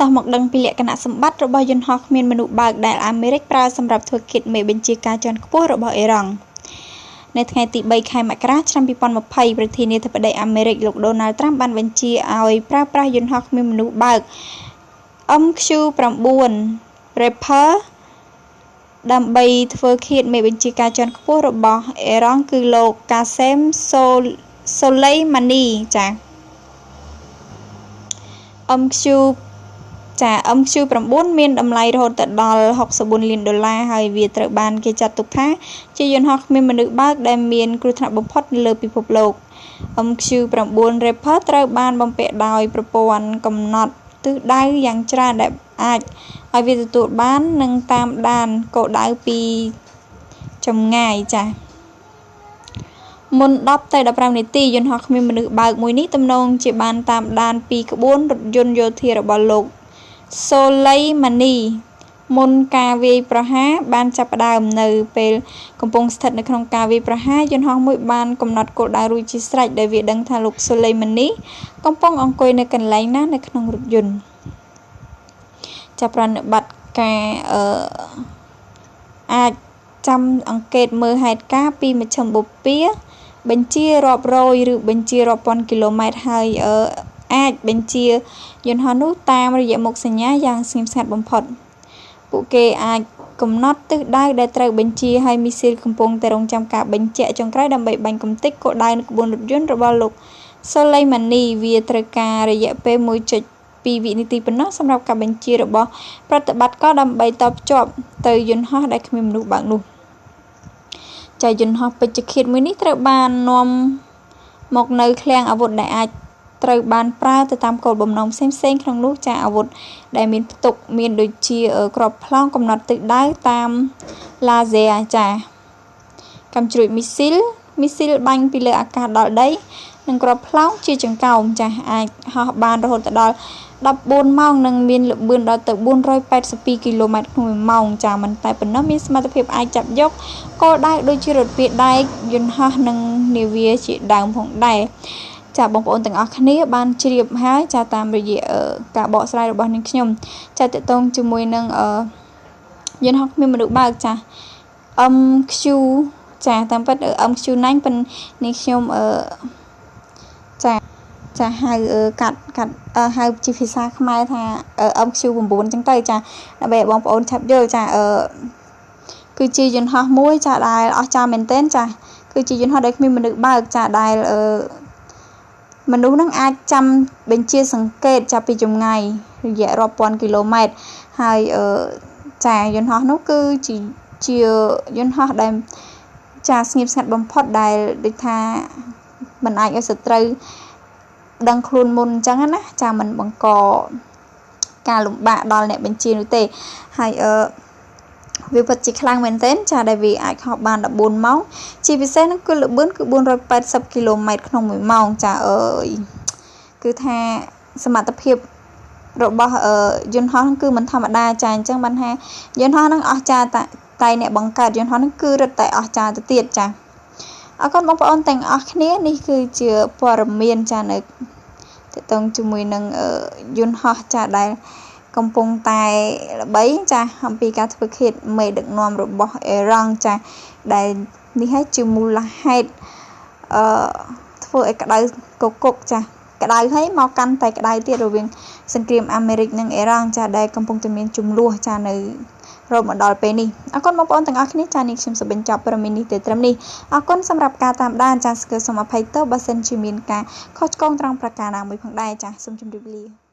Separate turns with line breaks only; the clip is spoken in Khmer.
តោះមកដឹងពីលក្ខណៈសម្បត្តិរបស់យន្តហោះគ្មានមនុស្សបើកដែលអាមេរិកប្រើសម្រាប់ធ្វើគិតមេបញ្ជាការជាន់ខ្ពស់របស់អ៊ីរ៉ង់នៅថ្ងៃទី3ខែមករាឆ្នាំ2020ប្រធានាធិបតីអាមេរិកលោកដូណាល់ត្រាំបានបញ្ជាឲ្យប្រើប្រាស់យន្តហោះគ្មានមនុស្សបើក MQ-9 Reaper ដើម្បីធ្វើឃាតមេបញ្ជាការជាន់ខ្ពស់របស់អ៊ីរ៉ង់គឺលោកកាសេមសូលៃម៉ានីចា៎ MQ ចា MQ9 មានតម្លៃរហូតដល់64លានដុល្លារហើយវាត្រូវបានគេចាត់ទុកថា ជាយន្តហោះគ្មានមនុស្សបើកដែលមានគ្រោះថ្នាក់បំផុតនៅលើពិភពលោក MQ9 Reaper ត្រូវបានបំពាក់ដោយប្រព័ន្ធកំណត់ទិសដៅយ៉ាងច្រើនដែលអាចឲ្យវាទទួលបាននិងតាមដានគោលដៅពីចម្ងាយចា៎មុន10ទៅ15នាទីយន្តហោះគ្មានមនុស្សបើកមួយនេះទំនងជាបានតាមដានពីក្បួនរថយន្តយោធារបស់លោក សូលៃម៉ានី មុនការវាយប្រហារបានចាប់ផ្ដើម នៅពេលកំពុងស្ថិតនៅក្នុងការវាយប្រហារ យន្តហោះមួយបានកំណត់គោលដៅរួចជាស្រេច ដោយវាដឹងថាលោក សូលៃម៉ានី កំពុងអង្គុយនៅកន្លែងណានៅក្នុងរថយន្តចាប់ប្រណិប័តការអឺអាចចាំអង្កេតមើលហេតុការណ៍ពីមជ្ឈមបូព៌ាបញ្ជារាប់រយឬបញ្ជារាប់ពាន់គីឡូម៉ែត្រហើយអា ចបញ្ជាយន្តហោះនោះតាមរយៈមុខសញ្ញាយ៉ាងស្ងៀមស្ងាត់បំផុត ពួកគេអាចកំណត់ទិសដៅដែលត្រូវបញ្ជាហើយមីស៊ីលកំពុងតែរងចាំការបញ្ជាក់ចុងក្រោយដើម្បីបាញ់កំទេចគោលដៅនៅក្បួនរថយន្តរបស់លោកសូឡេម៉ានី វាត្រូវការរយៈពេល1.2វិនាទីប៉ុណ្ណោះសម្រាប់ការបញ្ជារបស់ប្រតិបត្តិការដើម្បីតភ្ជាប់ទៅយន្តហោះដែលគ្មានមនុស្សបើកនោះចៅយន្តហោះពេជ្ឈឃាតមួយនេះត្រូវបាននាំមកនៅឃ្លាំងអាវុធដែលអាច ត្រូវបានប្រើទៅតាមគោលបំណងផ្សេងៗក្នុងនោះចាអាវុធដែលមានផ្ទុកមានដូចជាក្របផ្លង់កំណត់ទិសដៅតាមឡាហ្សេចាកាំជ្រួចមីស៊ីលមីស៊ីលបាញ់ពីលើអាកាសដល់ដីនិងក្របផ្លោងជាចង្កោមចាស់អាចហោះបានរហូតដល់14ម៉ោងនិងមានល្បឿនដល់ទៅ482គីឡូម៉ែត្រក្នុង1ម៉ោងចាមិនតែប៉ុណ្ណោះមានសមត្ថភាពអាចចាប់យកគោលដៅដូចជារថពាដែកយន្តហោះនិងនាវាជាដើមផងដែរ ចាបងប្អូនទាំងអស់គ្នាបានជ្រាបហើយចាតាមរយៈការបកស្រាយរបស់នាងខ្ញុំចាតកតងជាមួយនឹងយន្តហោះគ្មានមនុស្សបើកចា MQ ចាតាមពិត MQ9 ប៉ុននាងខ្ញុំអឺចាចាហៅកាត់កាត់ហៅជាភាសាខ្មែរថា MQ9 អញ្ចឹងទៅចាដើម្បីឲ្យបងប្អូនឆាប់យល់ចាអឺគឺជាយន្តហោះមួយចាដែលអស្ចារ្យមែនទែនចាគឺជាយន្តហោះដែលគ្មានមនុស្សបើកចាដែលអឺ មនុស្សនឹងអាចចាំបញ្ជាសង្កេតចាប់ពីចម្ងាយរយៈរាប់ពាន់គីឡូម៉ែត្រហើយអឺចាយន្តហោះនោះគឺជាជាយន្តហោះដែលចាស្ងៀមស្ងាត់បំផុតដែលដូចថាมันអាចឲ្យសត្រូវដឹងខ្លួនមុនអញ្ចឹងណាចាมันបង្កការលំបាកដល់អ្នកបញ្ជានោះទេហើយអឺ វាពិតជាខ្លាំងមែនទែនចាដែលវាអាចហោះបាន14ម៉ោងជាពិសេសនោះគឺល្បឿនគឺ480គីឡូម៉ែត្រក្នុង1ម៉ោងចាអើយគឺថាសមត្ថភាពរបស់យន្តហោះគឺមិនធម្មតាចាអញ្ចឹងបានថាយន្តហោះនឹងអស្ចារ្យតែអ្នកបង្កើតយន្តហោះនឹងគឺរឹតតែអស្ចារ្យទៅទៀតចាអរគុណបងប្អូនទាំងអស់គ្នានេះគឺជាព័ត៌មានចានៅតទៅជាមួយនឹងយន្តហោះចាដែល កំពុងតែល្បីចាអំពីការធ្វើឃាតមេដឹកនាំរបស់អេរ៉ង់ចាដែលនេះហើយជាមូលហេតុអឺធ្វើឲ្យក្តៅកគុកចាក្តៅហើយមកកាន់តែក្តៅទៀតរវាងសង្គ្រាមអាមេរិកនិងអេរ៉ង់ចាដែលកំពុងតែមានចំនួនចានៅរហូតមកដល់ពេលនេះអរគុណបងប្អូនទាំងអស់គ្នាចានេះខ្ញុំសូមបញ្ចប់ព័ត៌មាននេះទៅត្រឹមនេះអរគុណសម្រាប់ការតាមដានចាស្គើសូមអភ័យទោសបើសិនជាមានការខុសឆ្គងត្រង់ប្រការណាមួយផងដែរចាសូមជម្រាបលា